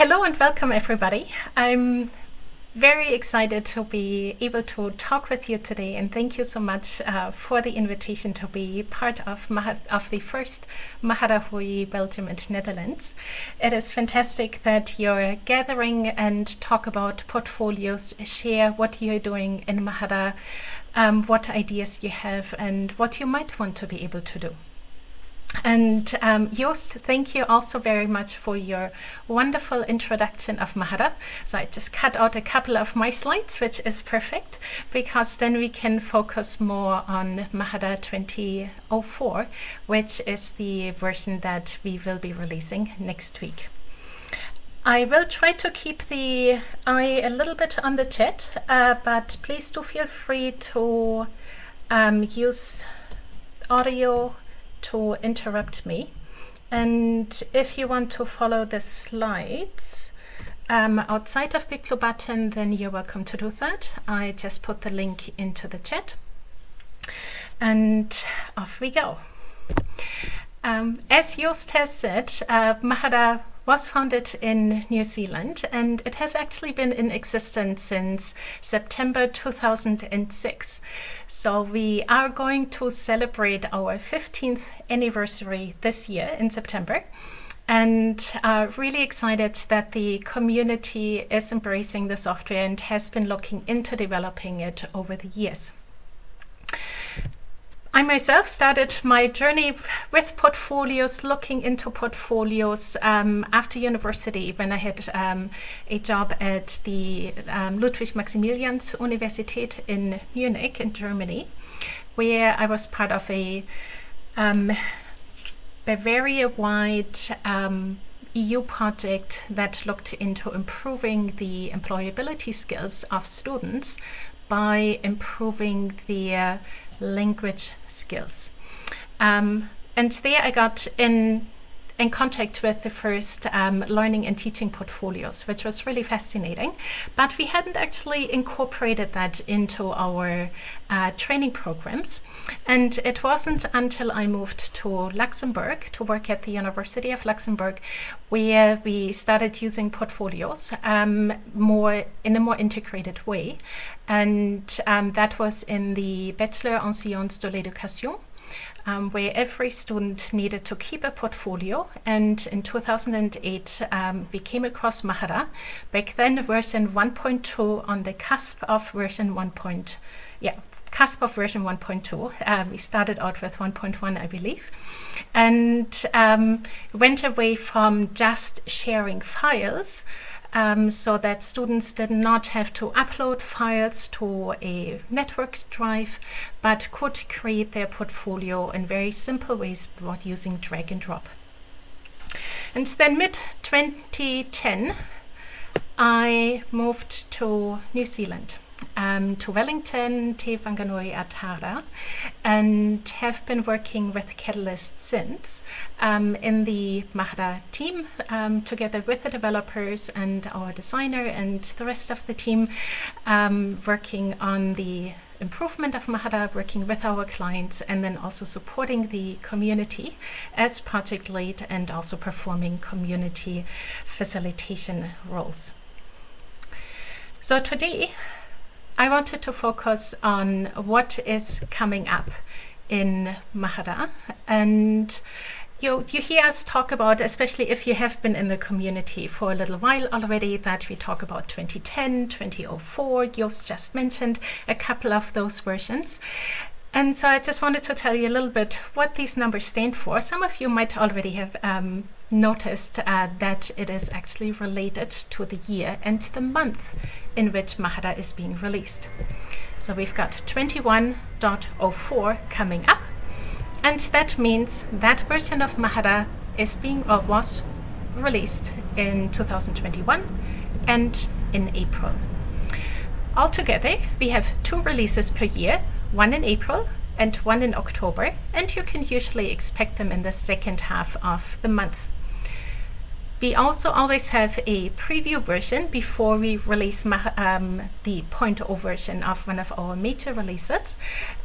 hello and welcome everybody. I'm very excited to be able to talk with you today and thank you so much uh, for the invitation to be part of, of the first Mahara Hui Belgium and Netherlands. It is fantastic that you're gathering and talk about portfolios, share what you're doing in Mahara, um, what ideas you have and what you might want to be able to do. And um, Joost, thank you also very much for your wonderful introduction of Mahara. So I just cut out a couple of my slides, which is perfect, because then we can focus more on Mahara 2004, which is the version that we will be releasing next week. I will try to keep the eye a little bit on the chat, uh, but please do feel free to um, use audio to interrupt me. And if you want to follow the slides um, outside of BigBlueButton, then you're welcome to do that. I just put the link into the chat. And off we go. Um, as Joost has said, uh, Mahara was founded in New Zealand and it has actually been in existence since September 2006. So we are going to celebrate our 15th anniversary this year in September and are really excited that the community is embracing the software and has been looking into developing it over the years. I myself started my journey with portfolios, looking into portfolios um, after university when I had um, a job at the um, Ludwig Maximilians Universität in Munich in Germany, where I was part of a um, Bavaria-wide um, EU project that looked into improving the employability skills of students by improving their language skills. Um, and there I got in in contact with the first um, learning and teaching portfolios, which was really fascinating. But we hadn't actually incorporated that into our uh, training programs. And it wasn't until I moved to Luxembourg to work at the University of Luxembourg where we started using portfolios um, more in a more integrated way. And um, that was in the Bachelor en Sciences de l'Éducation um, where every student needed to keep a portfolio. And in 2008, um, we came across Mahara. Back then, version 1.2 on the cusp of version 1. yeah, cusp of version 1.2. Um, we started out with 1.1, I believe, and um, went away from just sharing files um, so that students did not have to upload files to a network drive, but could create their portfolio in very simple ways by using drag and drop. And then mid-2010, I moved to New Zealand um, to Wellington, Te Whanganui-a-Tara, and have been working with Catalyst since um, in the Mahara team, um, together with the developers and our designer and the rest of the team, um, working on the improvement of Mahara, working with our clients, and then also supporting the community as project lead and also performing community facilitation roles. So today, I wanted to focus on what is coming up in Mahara and you, you hear us talk about, especially if you have been in the community for a little while already, that we talk about 2010, 2004, Joost just mentioned a couple of those versions. And so I just wanted to tell you a little bit what these numbers stand for. Some of you might already have um, noticed uh, that it is actually related to the year and the month in which Mahara is being released. So we've got 21.04 coming up and that means that version of Mahara is being or was released in 2021 and in April. Altogether, we have two releases per year, one in April and one in October, and you can usually expect them in the second half of the month. We also always have a preview version before we release um, the 0.0 version of one of our major releases.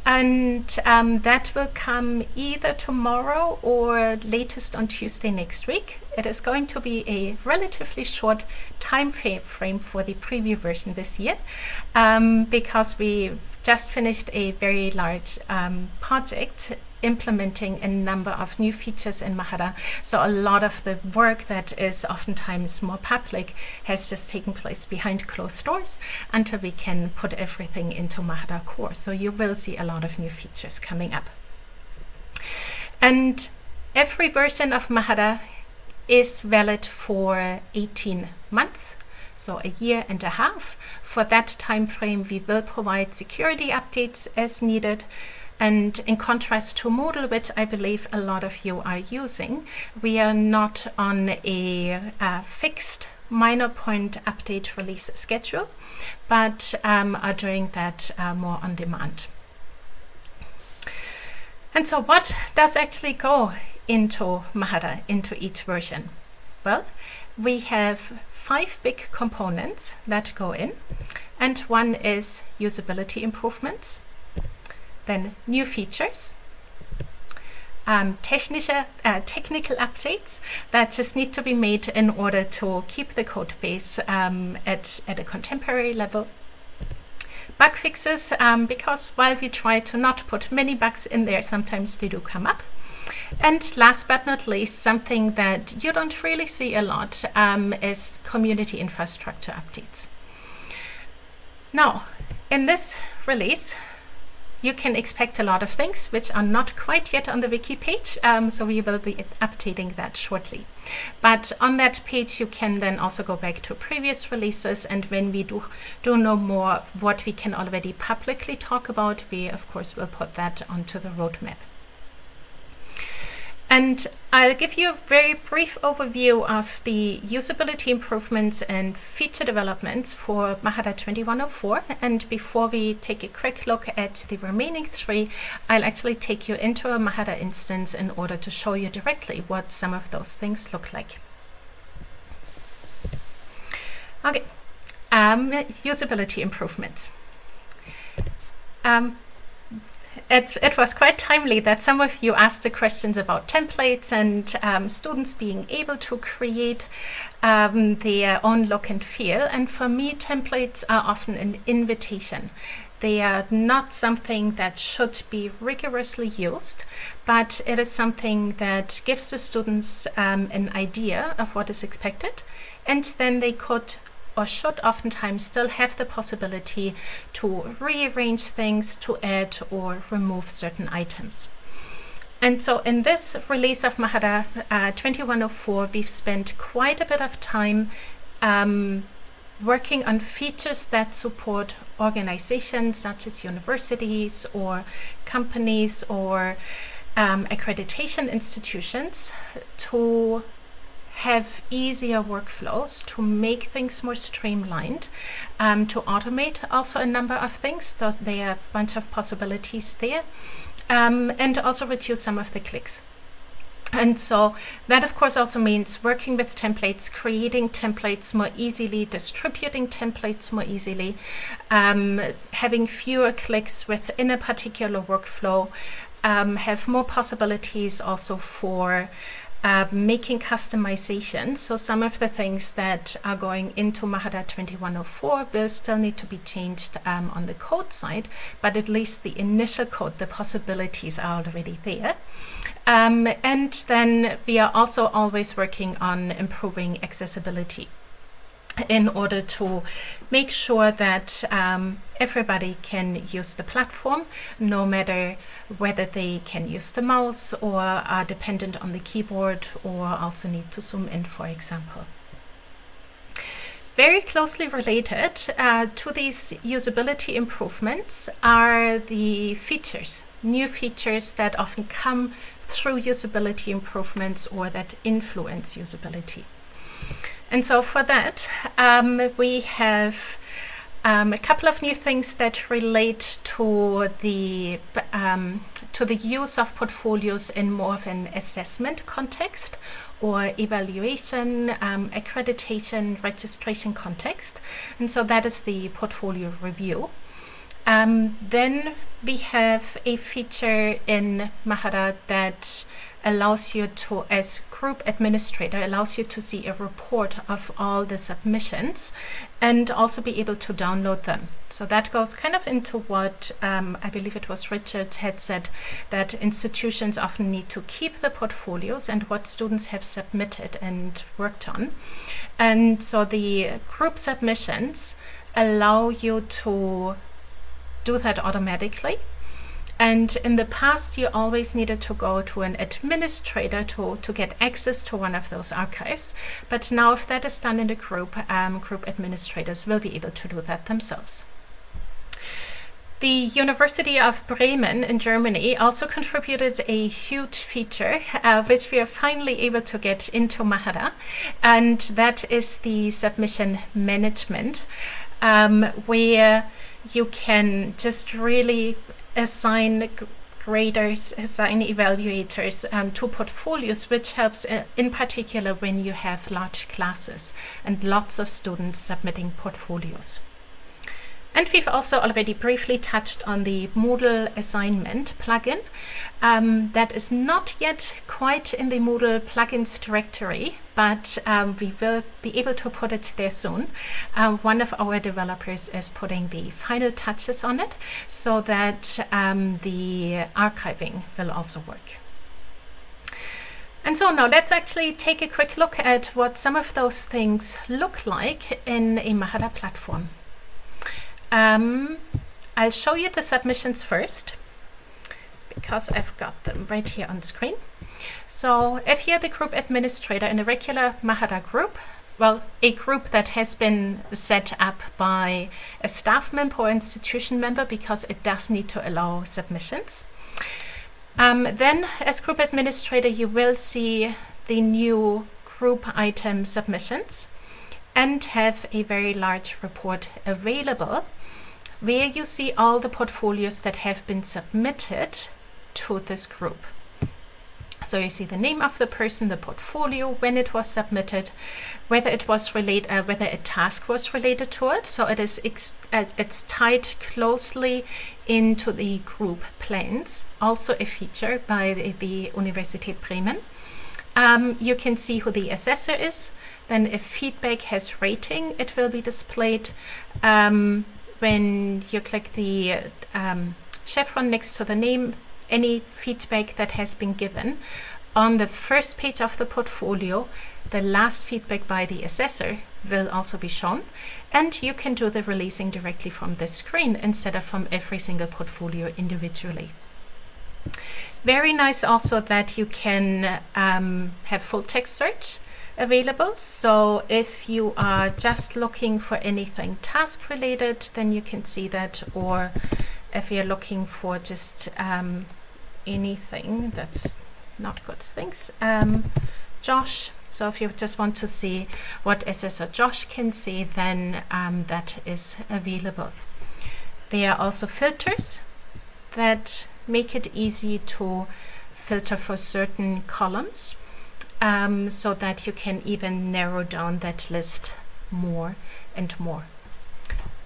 And um, that will come either tomorrow or latest on Tuesday next week. It is going to be a relatively short time frame for the preview version this year um, because we just finished a very large um, project implementing a number of new features in Mahara. So a lot of the work that is oftentimes more public has just taken place behind closed doors until we can put everything into Mahara core. So you will see a lot of new features coming up. And every version of Mahara is valid for 18 months so a year and a half. For that time frame, we will provide security updates as needed. And in contrast to Moodle, which I believe a lot of you are using, we are not on a, a fixed minor point update release schedule, but um, are doing that uh, more on demand. And so what does actually go into Mahara, into each version? Well, we have five big components that go in, and one is usability improvements, then new features, um, technical, uh, technical updates that just need to be made in order to keep the code base um, at, at a contemporary level. Bug fixes, um, because while we try to not put many bugs in there, sometimes they do come up. And last but not least, something that you don't really see a lot um, is community infrastructure updates. Now, in this release, you can expect a lot of things which are not quite yet on the wiki page, um, so we will be updating that shortly. But on that page you can then also go back to previous releases and when we do, do know more what we can already publicly talk about, we of course will put that onto the roadmap. And I'll give you a very brief overview of the usability improvements and feature developments for Mahara 2104. And before we take a quick look at the remaining three, I'll actually take you into a Mahara instance in order to show you directly what some of those things look like. Okay, um, usability improvements. Um, it, it was quite timely that some of you asked the questions about templates and um, students being able to create um, their own look and feel. And for me, templates are often an invitation. They are not something that should be rigorously used, but it is something that gives the students um, an idea of what is expected, and then they could or should oftentimes still have the possibility to rearrange things, to add or remove certain items. And so in this release of Mahara uh, 2104, we've spent quite a bit of time um, working on features that support organizations such as universities or companies or um, accreditation institutions to have easier workflows to make things more streamlined, um, to automate also a number of things. Those, there are a bunch of possibilities there, um, and also reduce some of the clicks. And so that of course also means working with templates, creating templates more easily, distributing templates more easily, um, having fewer clicks within a particular workflow, um, have more possibilities also for uh, making customization. So some of the things that are going into Mahara 2104 will still need to be changed um, on the code side, but at least the initial code, the possibilities are already there. Um, and then we are also always working on improving accessibility in order to make sure that um, everybody can use the platform, no matter whether they can use the mouse or are dependent on the keyboard or also need to zoom in, for example. Very closely related uh, to these usability improvements are the features, new features that often come through usability improvements or that influence usability. And so for that, um, we have um, a couple of new things that relate to the um, to the use of portfolios in more of an assessment context or evaluation, um, accreditation, registration context. And so that is the portfolio review. Um, then we have a feature in Mahara that allows you to, as group administrator, allows you to see a report of all the submissions and also be able to download them. So that goes kind of into what um, I believe it was Richard had said that institutions often need to keep the portfolios and what students have submitted and worked on. And so the group submissions allow you to do that automatically. And in the past, you always needed to go to an administrator to, to get access to one of those archives. But now if that is done in the group, um, group administrators will be able to do that themselves. The University of Bremen in Germany also contributed a huge feature, uh, which we are finally able to get into Mahara, and that is the submission management, um, where you can just really assign graders, assign evaluators um, to portfolios, which helps uh, in particular when you have large classes and lots of students submitting portfolios. And we've also already briefly touched on the Moodle assignment plugin. Um, that is not yet quite in the Moodle plugins directory, but um, we will be able to put it there soon. Um, one of our developers is putting the final touches on it so that um, the archiving will also work. And so now let's actually take a quick look at what some of those things look like in a Mahara platform. Um, I'll show you the submissions first because I've got them right here on screen. So if you're the group administrator in a regular Mahara group, well, a group that has been set up by a staff member or institution member because it does need to allow submissions. Um, then as group administrator, you will see the new group item submissions and have a very large report available where you see all the portfolios that have been submitted to this group. So you see the name of the person, the portfolio, when it was submitted, whether it was related, uh, whether a task was related to it. So it is uh, it's tied closely into the group plans. Also a feature by the, the Universität Bremen. Um, you can see who the assessor is. Then if feedback has rating, it will be displayed. Um, when you click the um, chevron next to the name, any feedback that has been given. On the first page of the portfolio, the last feedback by the assessor will also be shown and you can do the releasing directly from the screen instead of from every single portfolio individually. Very nice also that you can um, have full text search available. So if you are just looking for anything task related, then you can see that. Or if you're looking for just um, anything that's not good things, um, Josh. So if you just want to see what Assessor Josh can see, then um, that is available. There are also filters that make it easy to filter for certain columns um, so that you can even narrow down that list more and more.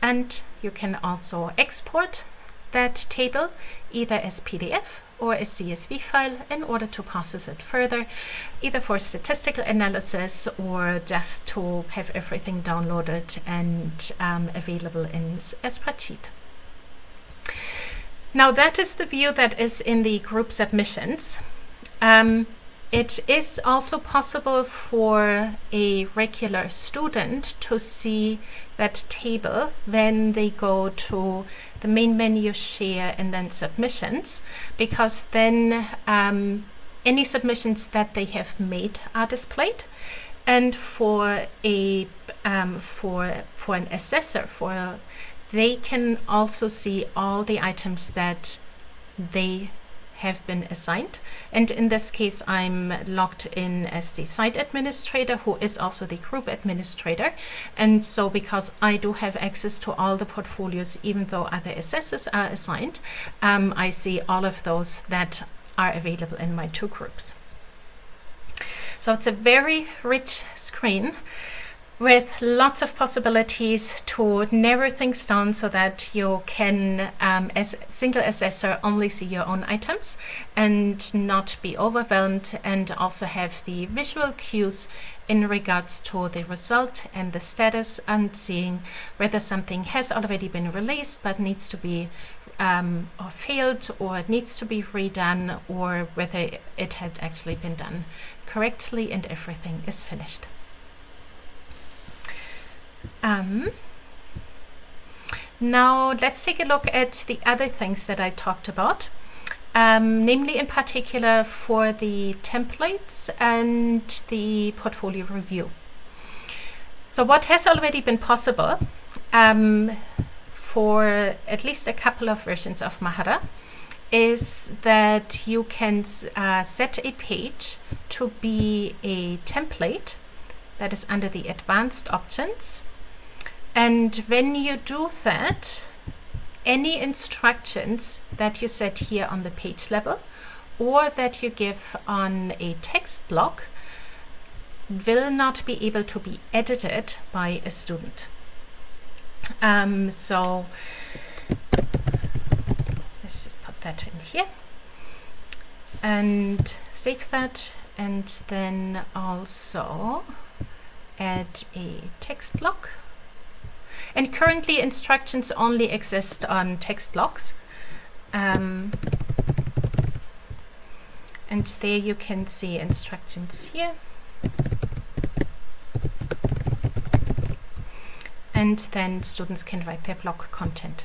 And you can also export that table either as PDF or a CSV file in order to process it further, either for statistical analysis or just to have everything downloaded and um, available in a spreadsheet. Now that is the view that is in the group submissions. Um, it is also possible for a regular student to see that table when they go to the main menu share and then submissions because then um, any submissions that they have made are displayed. And for a um, for for an assessor for they can also see all the items that they have been assigned. And in this case, I'm logged in as the site administrator, who is also the group administrator. And so because I do have access to all the portfolios, even though other assessors are assigned, um, I see all of those that are available in my two groups. So it's a very rich screen with lots of possibilities to narrow things down so that you can, um, as single assessor, only see your own items and not be overwhelmed and also have the visual cues in regards to the result and the status and seeing whether something has already been released but needs to be um, or failed or needs to be redone or whether it had actually been done correctly and everything is finished. Um, now let's take a look at the other things that I talked about, um, namely in particular for the templates and the portfolio review. So what has already been possible um, for at least a couple of versions of Mahara is that you can uh, set a page to be a template that is under the advanced options and when you do that, any instructions that you set here on the page level or that you give on a text block will not be able to be edited by a student. Um, so let's just put that in here and save that and then also add a text block and currently instructions only exist on text blocks. Um, and there you can see instructions here. And then students can write their block content.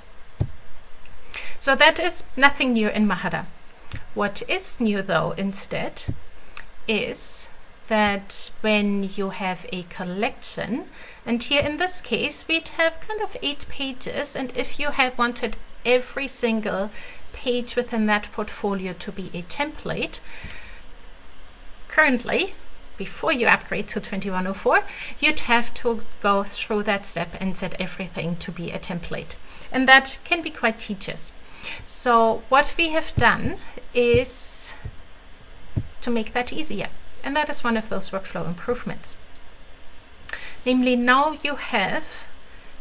So that is nothing new in Mahara. What is new though instead is that when you have a collection, and here in this case we'd have kind of eight pages, and if you had wanted every single page within that portfolio to be a template, currently, before you upgrade to 2104, you'd have to go through that step and set everything to be a template. And that can be quite tedious. So what we have done is to make that easier. And that is one of those workflow improvements. Namely, now you have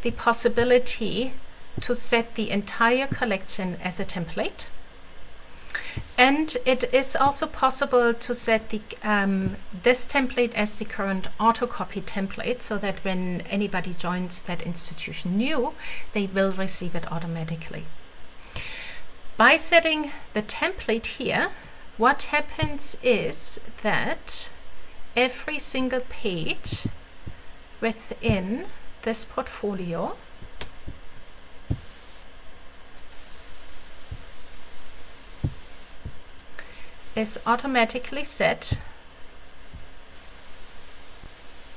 the possibility to set the entire collection as a template. And it is also possible to set the um, this template as the current autocopy template so that when anybody joins that institution new, they will receive it automatically. By setting the template here, what happens is that every single page within this portfolio is automatically set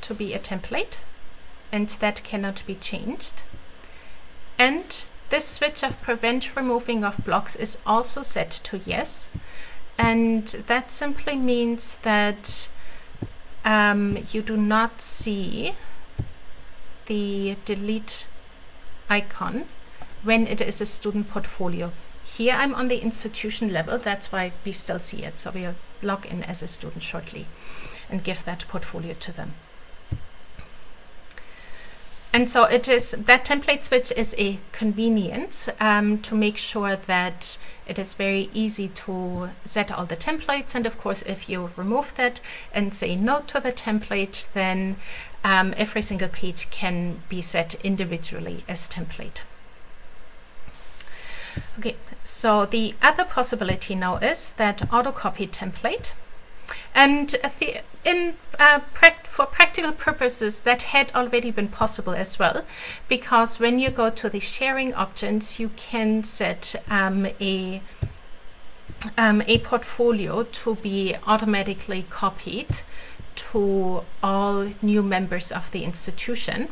to be a template and that cannot be changed. And this switch of prevent removing of blocks is also set to yes and that simply means that um, you do not see the delete icon when it is a student portfolio. Here I'm on the institution level, that's why we still see it. So we'll log in as a student shortly and give that portfolio to them. And so it is that template switch is a convenience um, to make sure that it is very easy to set all the templates. And of course, if you remove that and say no to the template, then um, every single page can be set individually as template. Okay, so the other possibility now is that autocopy template and in uh, for practical purposes, that had already been possible as well, because when you go to the sharing options, you can set um, a um, a portfolio to be automatically copied to all new members of the institution.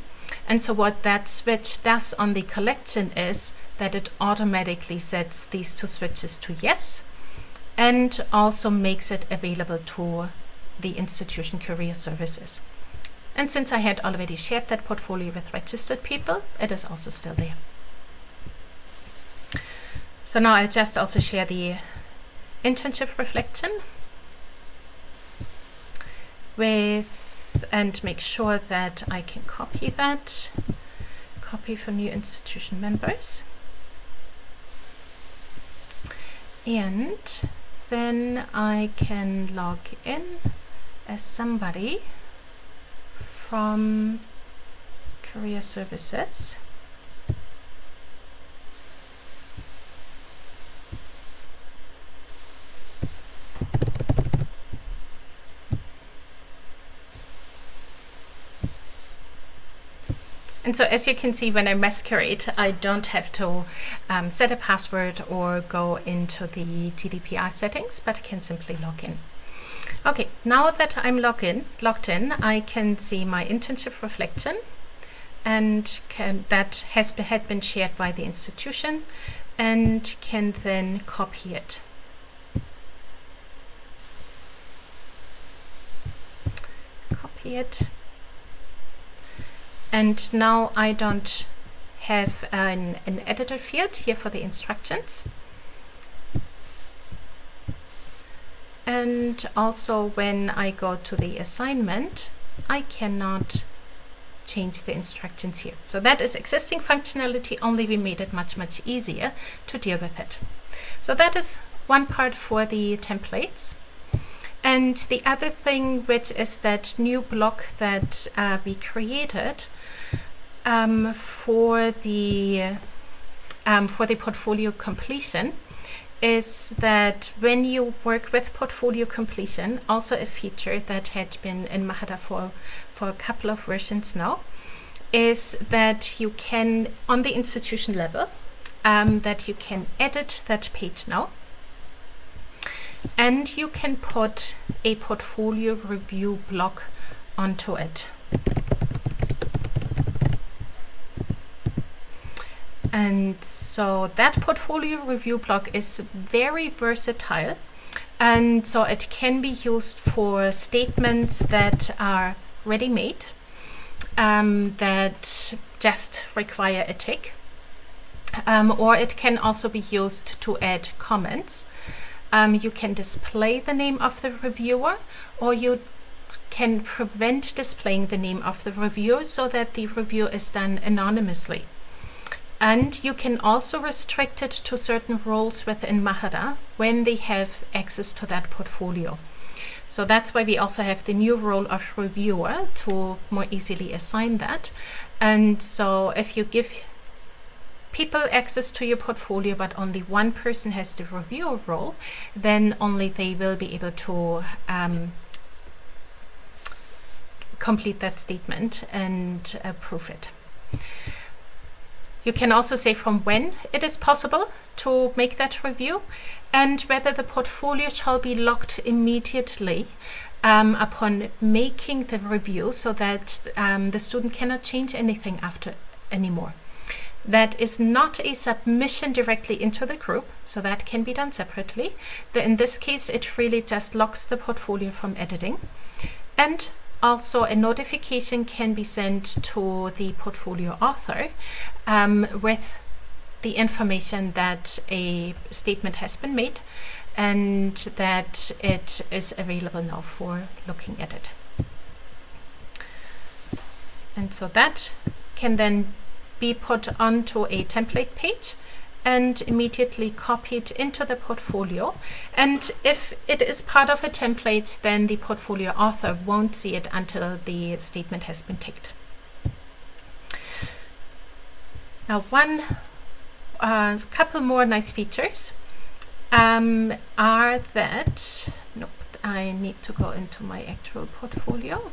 And so what that switch does on the collection is that it automatically sets these two switches to yes and also makes it available to the institution career services. And since I had already shared that portfolio with registered people, it is also still there. So now I'll just also share the internship reflection. with and make sure that I can copy that copy for new institution members and then I can log in as somebody from career services And so as you can see, when I masquerade, I don't have to um, set a password or go into the GDPR settings, but I can simply log in. Okay, now that I'm logged in, logged in, I can see my internship reflection and can, that has had been shared by the institution and can then copy it. Copy it and now I don't have an, an editor field here for the instructions. And also when I go to the assignment, I cannot change the instructions here. So that is existing functionality, only we made it much, much easier to deal with it. So that is one part for the templates. And the other thing, which is that new block that uh, we created um, for the um, for the portfolio completion, is that when you work with portfolio completion, also a feature that had been in Mahara for for a couple of versions now, is that you can on the institution level um, that you can edit that page now and you can put a portfolio review block onto it. And so that portfolio review block is very versatile. And so it can be used for statements that are ready-made, um, that just require a tick. Um, or it can also be used to add comments um, you can display the name of the reviewer or you can prevent displaying the name of the reviewer so that the review is done anonymously. And you can also restrict it to certain roles within Mahara when they have access to that portfolio. So that's why we also have the new role of reviewer to more easily assign that. And so if you give people access to your portfolio, but only one person has the reviewer role, then only they will be able to um, complete that statement and approve it. You can also say from when it is possible to make that review and whether the portfolio shall be locked immediately um, upon making the review so that um, the student cannot change anything after anymore that is not a submission directly into the group, so that can be done separately. The, in this case, it really just locks the portfolio from editing. And also a notification can be sent to the portfolio author um, with the information that a statement has been made and that it is available now for looking at it. And so that can then be put onto a template page and immediately copied into the portfolio. And if it is part of a template, then the portfolio author won't see it until the statement has been ticked. Now, one uh, couple more nice features um, are that, nope, I need to go into my actual portfolio,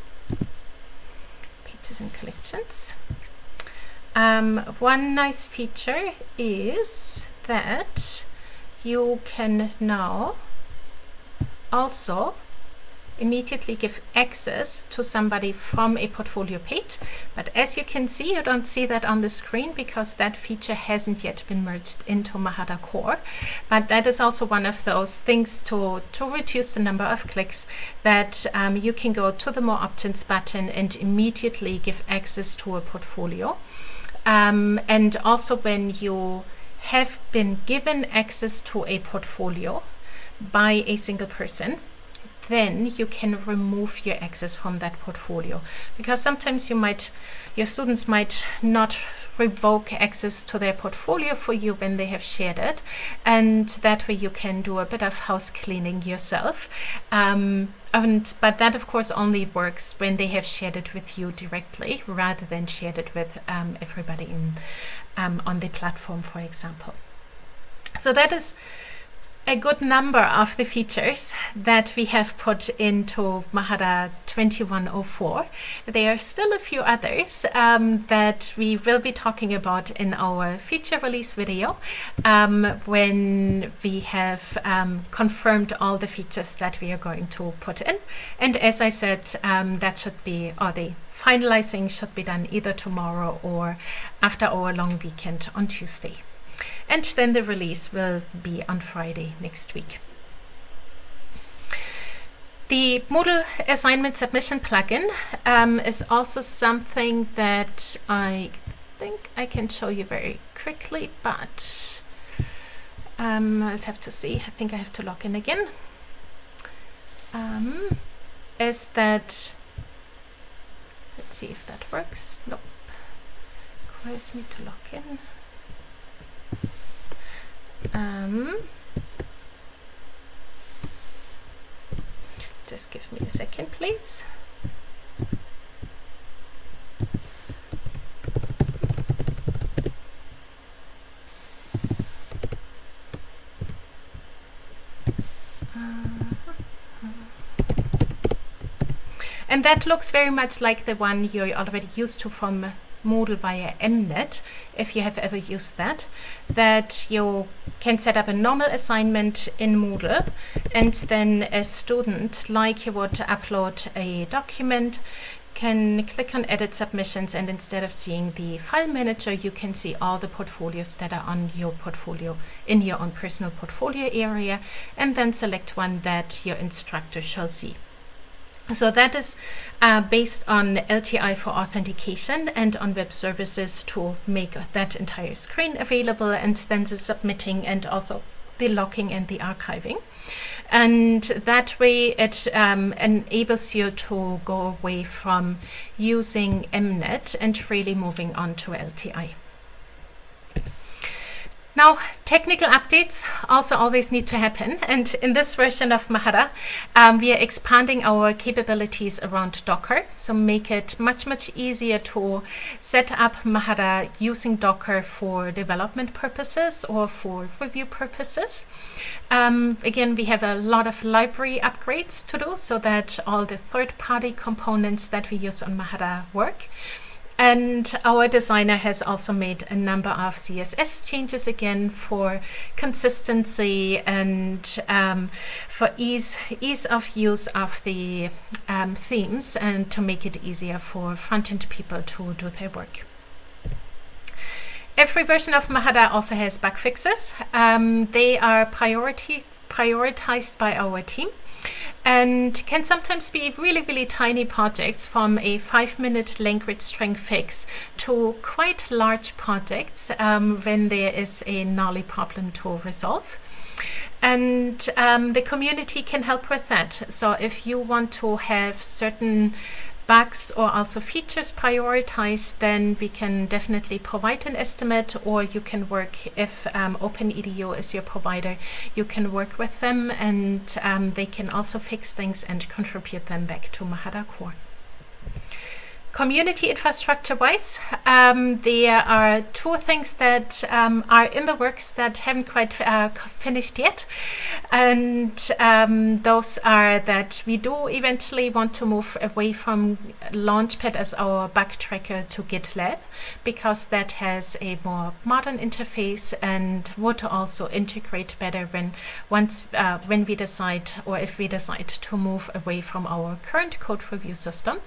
pages and collections. Um, one nice feature is that you can now also immediately give access to somebody from a portfolio page. But as you can see, you don't see that on the screen because that feature hasn't yet been merged into Mahara Core. But that is also one of those things to, to reduce the number of clicks that um, you can go to the More Options button and immediately give access to a portfolio. Um, and also when you have been given access to a portfolio by a single person, then you can remove your access from that portfolio. Because sometimes you might your students might not revoke access to their portfolio for you when they have shared it and that way you can do a bit of house cleaning yourself. Um, and but that of course only works when they have shared it with you directly rather than shared it with um, everybody in um, on the platform for example. So that is a good number of the features that we have put into Mahara 2104. There are still a few others um, that we will be talking about in our feature release video um, when we have um, confirmed all the features that we are going to put in. And as I said, um, that should be, or the finalizing should be done either tomorrow or after our long weekend on Tuesday and then the release will be on Friday next week. The Moodle assignment submission plugin um, is also something that I think I can show you very quickly, but um, I'll have to see. I think I have to log in again. Um, is that, let's see if that works. Nope. Requires me to log in. Um, just give me a second, please. And that looks very much like the one you're already used to from Moodle via MNet, if you have ever used that, that you can set up a normal assignment in Moodle and then a student, like you would upload a document, can click on edit submissions and instead of seeing the file manager you can see all the portfolios that are on your portfolio in your own personal portfolio area and then select one that your instructor shall see. So that is uh, based on LTI for authentication and on web services to make that entire screen available and then the submitting and also the locking and the archiving. And that way it um, enables you to go away from using MNet and really moving on to LTI. Now, technical updates also always need to happen. And in this version of Mahara, um, we are expanding our capabilities around Docker. So make it much, much easier to set up Mahara using Docker for development purposes or for review purposes. Um, again, we have a lot of library upgrades to do so that all the third-party components that we use on Mahara work. And our designer has also made a number of CSS changes again for consistency and um, for ease, ease of use of the um, themes and to make it easier for front-end people to do their work. Every version of Mahara also has bug fixes. Um, they are priority, prioritized by our team and can sometimes be really, really tiny projects from a five minute language string fix to quite large projects um, when there is a gnarly problem to resolve. And um, the community can help with that. So if you want to have certain bugs or also features prioritized, then we can definitely provide an estimate or you can work, if um, OpenEDU is your provider, you can work with them and um, they can also fix things and contribute them back to Mahara Core. Community infrastructure wise, um, there are two things that um, are in the works that haven't quite uh, finished yet. And um, those are that we do eventually want to move away from Launchpad as our bug tracker to GitLab because that has a more modern interface and would also integrate better when once uh, when we decide or if we decide to move away from our current code review system.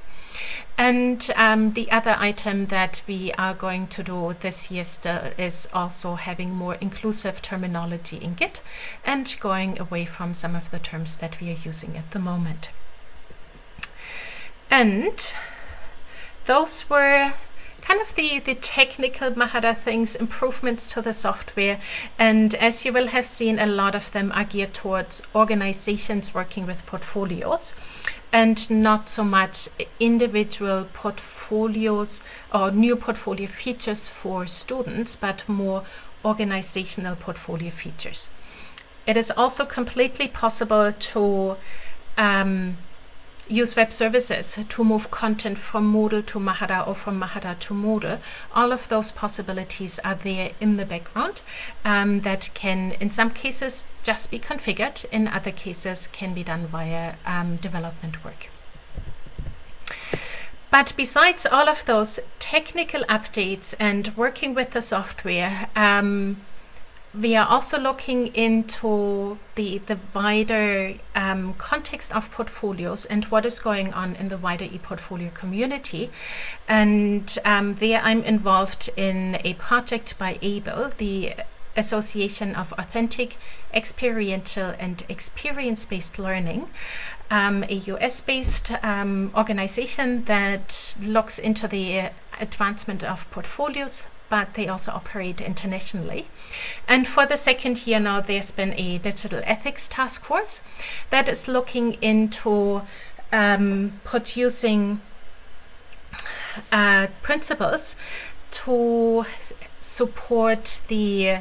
And um, the other item that we are going to do this year still is also having more inclusive terminology in Git and going away from some of the terms that we are using at the moment. And those were kind of the, the technical Mahara things, improvements to the software. And as you will have seen, a lot of them are geared towards organizations working with portfolios and not so much individual portfolios or new portfolio features for students, but more organizational portfolio features. It is also completely possible to um, use web services to move content from Moodle to Mahara or from Mahara to Moodle. All of those possibilities are there in the background um, that can, in some cases, just be configured. In other cases, can be done via um, development work. But besides all of those technical updates and working with the software, um, we are also looking into the, the wider um, context of portfolios and what is going on in the wider ePortfolio community. And um, there I'm involved in a project by AAEEBL, the Association of Authentic, Experiential and Experience-Based Learning, um, a US-based um, organization that looks into the advancement of portfolios, but they also operate internationally. And for the second year now, there's been a digital ethics task force that is looking into um, producing uh, principles to support the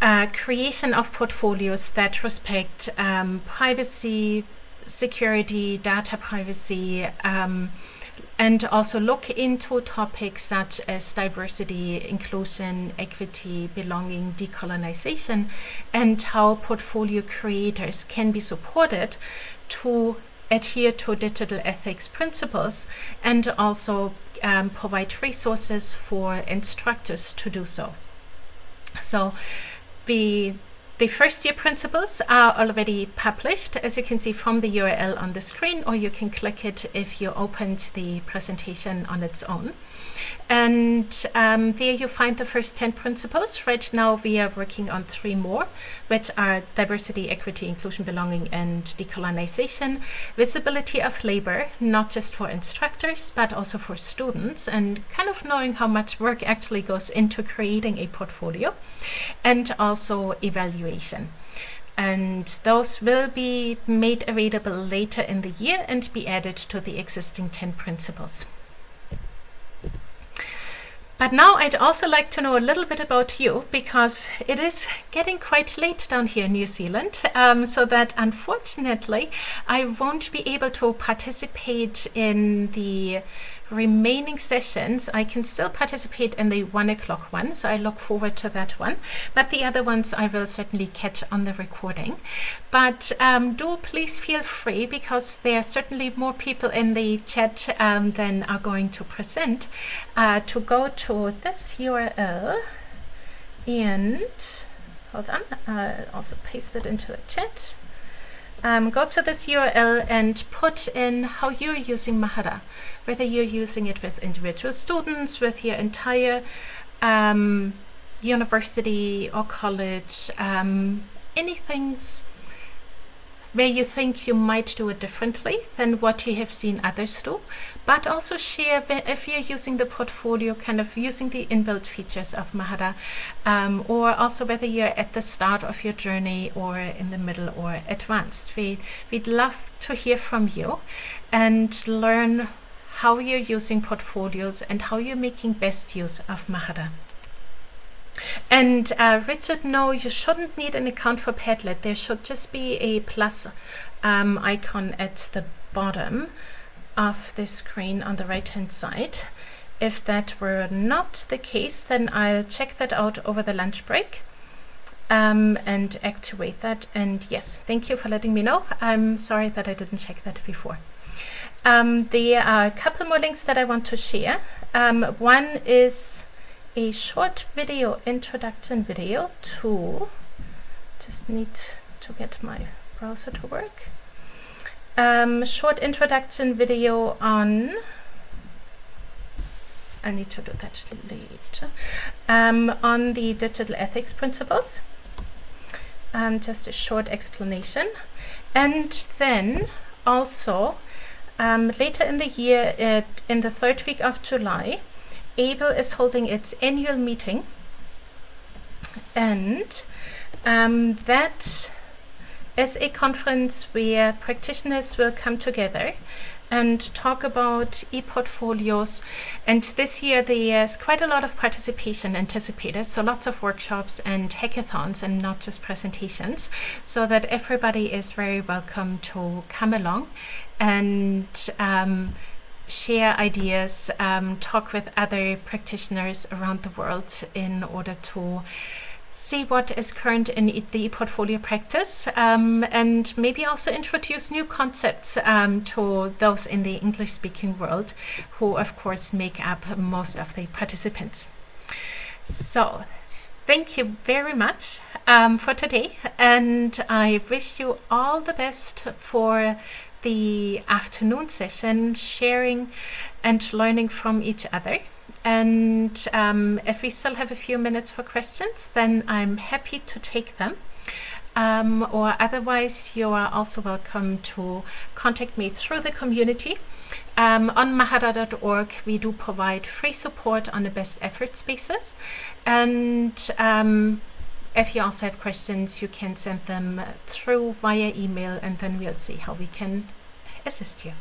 uh, creation of portfolios that respect um, privacy, security, data privacy, um, and also look into topics such as diversity, inclusion, equity, belonging, decolonization, and how portfolio creators can be supported to adhere to digital ethics principles and also um, provide resources for instructors to do so. So the the first year principles are already published, as you can see from the URL on the screen, or you can click it if you opened the presentation on its own. And um, there you find the first 10 principles. Right now we are working on three more, which are diversity, equity, inclusion, belonging, and decolonization. Visibility of labor, not just for instructors, but also for students, and kind of knowing how much work actually goes into creating a portfolio. And also evaluation and those will be made available later in the year and be added to the existing 10 principles. But now I'd also like to know a little bit about you because it is getting quite late down here in New Zealand. Um, so that unfortunately I won't be able to participate in the remaining sessions, I can still participate in the one o'clock one, so I look forward to that one. But the other ones I will certainly catch on the recording. But um, do please feel free because there are certainly more people in the chat um, than are going to present uh, to go to this URL and hold on, uh, also paste it into the chat um, go to this URL and put in how you're using Mahara, whether you're using it with individual students, with your entire um, university or college, um, anything's where you think you might do it differently than what you have seen others do, but also share if you're using the portfolio, kind of using the inbuilt features of Mahara, um, or also whether you're at the start of your journey or in the middle or advanced. We, we'd love to hear from you and learn how you're using portfolios and how you're making best use of Mahara. And uh, Richard, no, you shouldn't need an account for Padlet. There should just be a plus um, icon at the bottom of the screen on the right hand side. If that were not the case, then I'll check that out over the lunch break um, and activate that. And yes, thank you for letting me know. I'm sorry that I didn't check that before. Um, there are a couple more links that I want to share. Um, one is a short video introduction video to just need to get my browser to work. Um, short introduction video on I need to do that later. Um, on the digital ethics principles. Um, just a short explanation. And then also um, later in the year in the third week of July AAEEBL is holding its annual meeting. And um, that is a conference where practitioners will come together and talk about e-portfolios. And this year there's quite a lot of participation anticipated so lots of workshops and hackathons and not just presentations so that everybody is very welcome to come along. And um, share ideas um, talk with other practitioners around the world in order to see what is current in the portfolio practice um, and maybe also introduce new concepts um, to those in the English speaking world who of course make up most of the participants. So thank you very much um, for today and I wish you all the best for the afternoon session sharing and learning from each other. And um, if we still have a few minutes for questions then I'm happy to take them. Um, or otherwise you are also welcome to contact me through the community. Um, on mahara.org we do provide free support on the best efforts basis. And um, if you also have questions you can send them through via email and then we'll see how we can assist you